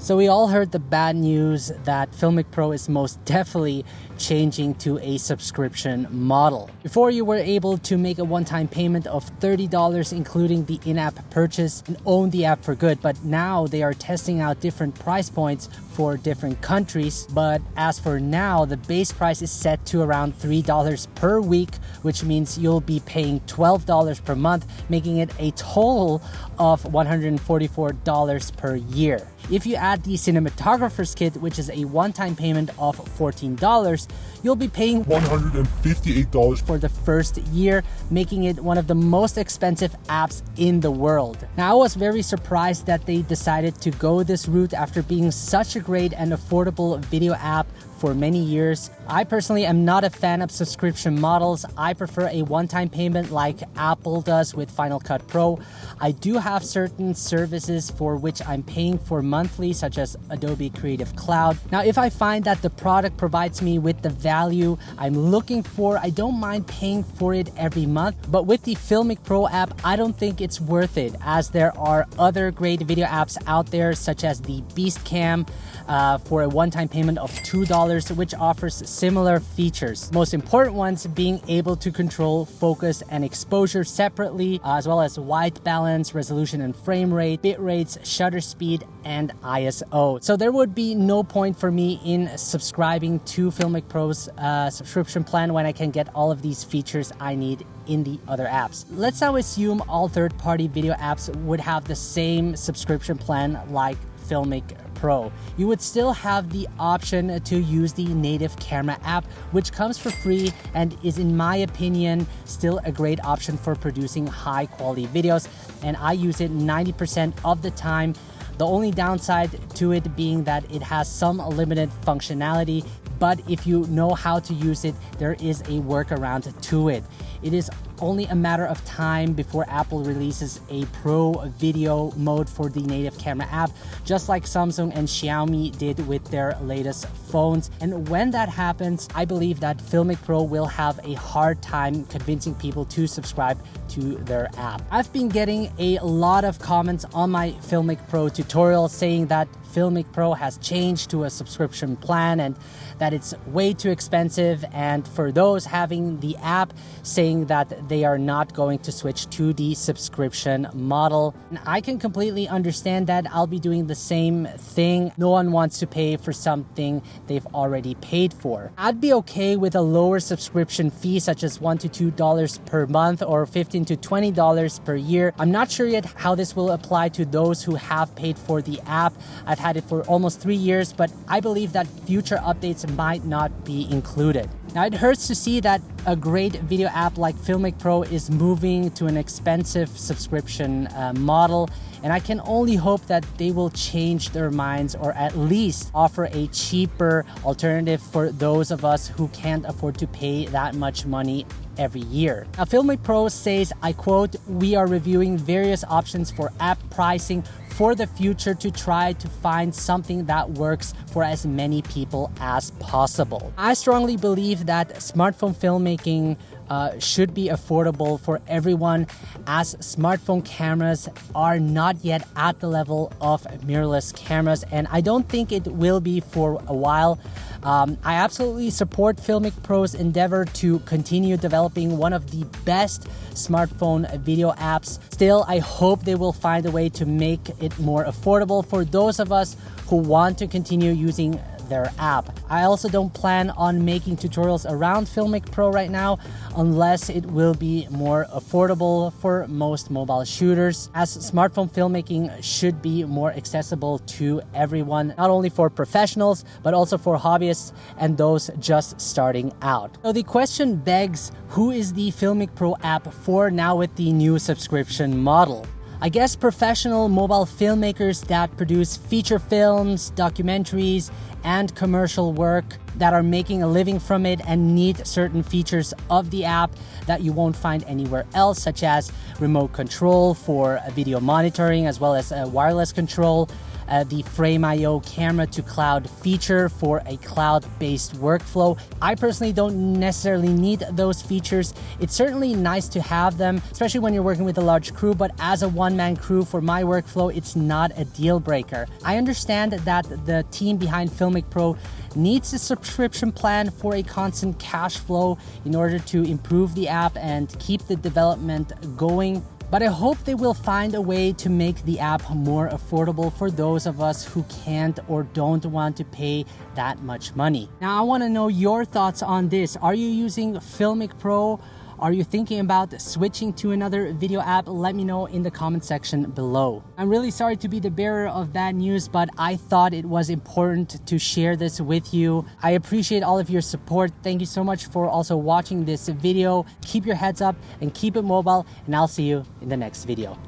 So we all heard the bad news that Filmic Pro is most definitely changing to a subscription model. Before you were able to make a one-time payment of $30 including the in-app purchase and own the app for good, but now they are testing out different price points for different countries. But as for now, the base price is set to around $3 per week, which means you'll be paying $12 per month, making it a total of $144 per year. If you add the cinematographer's kit, which is a one-time payment of $14, you'll be paying $158 for the first year, making it one of the most expensive apps in the world. Now, I was very surprised that they decided to go this route after being such a great and affordable video app for many years. I personally am not a fan of subscription models. I prefer a one-time payment like Apple does with Final Cut Pro. I do have certain services for which I'm paying for monthly, such as Adobe Creative Cloud. Now, if I find that the product provides me with the value I'm looking for, I don't mind paying for it every month. But with the Filmic Pro app, I don't think it's worth it as there are other great video apps out there, such as the Beastcam uh, for a one-time payment of $2, which offers similar features. Most important ones being able to control focus and exposure separately, uh, as well as white balance, resolution and frame rate, bit rates, shutter speed, and ISO. So there would be no point for me in subscribing to Filmic Pro's uh, subscription plan when I can get all of these features I need in the other apps. Let's now assume all third-party video apps would have the same subscription plan like Filmic Pro. You would still have the option to use the native camera app, which comes for free and is, in my opinion, still a great option for producing high quality videos. And I use it 90% of the time. The only downside to it being that it has some limited functionality, but if you know how to use it, there is a workaround to it. It is only a matter of time before Apple releases a pro video mode for the native camera app, just like Samsung and Xiaomi did with their latest phones. And when that happens, I believe that Filmic Pro will have a hard time convincing people to subscribe to their app. I've been getting a lot of comments on my Filmic Pro tutorial saying that Filmic Pro has changed to a subscription plan and that it's way too expensive. And for those having the app, saying that they are not going to switch to the subscription model. And I can completely understand that. I'll be doing the same thing. No one wants to pay for something they've already paid for. I'd be okay with a lower subscription fee, such as $1 to $2 per month or 15 to $20 per year. I'm not sure yet how this will apply to those who have paid for the app. I've I've had it for almost three years, but I believe that future updates might not be included. Now, it hurts to see that a great video app like Filmic Pro is moving to an expensive subscription uh, model, and I can only hope that they will change their minds or at least offer a cheaper alternative for those of us who can't afford to pay that much money every year. Now, Filmic Pro says, I quote, we are reviewing various options for app pricing for the future to try to find something that works for as many people as possible. I strongly believe that smartphone filmmaking uh, should be affordable for everyone as smartphone cameras are not yet at the level of mirrorless cameras and I don't think it will be for a while. Um, I absolutely support Filmic Pro's endeavor to continue developing one of the best smartphone video apps. Still, I hope they will find a way to make it more affordable for those of us who want to continue using their app. I also don't plan on making tutorials around Filmic Pro right now unless it will be more affordable for most mobile shooters as smartphone filmmaking should be more accessible to everyone, not only for professionals, but also for hobbyists and those just starting out. So the question begs, who is the Filmic Pro app for now with the new subscription model? I guess professional mobile filmmakers that produce feature films, documentaries, and commercial work that are making a living from it and need certain features of the app that you won't find anywhere else, such as remote control for video monitoring, as well as uh, wireless control, uh, the Frame.io camera to cloud feature for a cloud-based workflow. I personally don't necessarily need those features. It's certainly nice to have them, especially when you're working with a large crew, but as a one-man crew for my workflow, it's not a deal breaker. I understand that the team behind Filmic Pro needs a subscription plan for a constant cash flow in order to improve the app and keep the development going but I hope they will find a way to make the app more affordable for those of us who can't or don't want to pay that much money. Now, I want to know your thoughts on this. Are you using Filmic Pro? Are you thinking about switching to another video app? Let me know in the comment section below. I'm really sorry to be the bearer of bad news, but I thought it was important to share this with you. I appreciate all of your support. Thank you so much for also watching this video. Keep your heads up and keep it mobile, and I'll see you in the next video.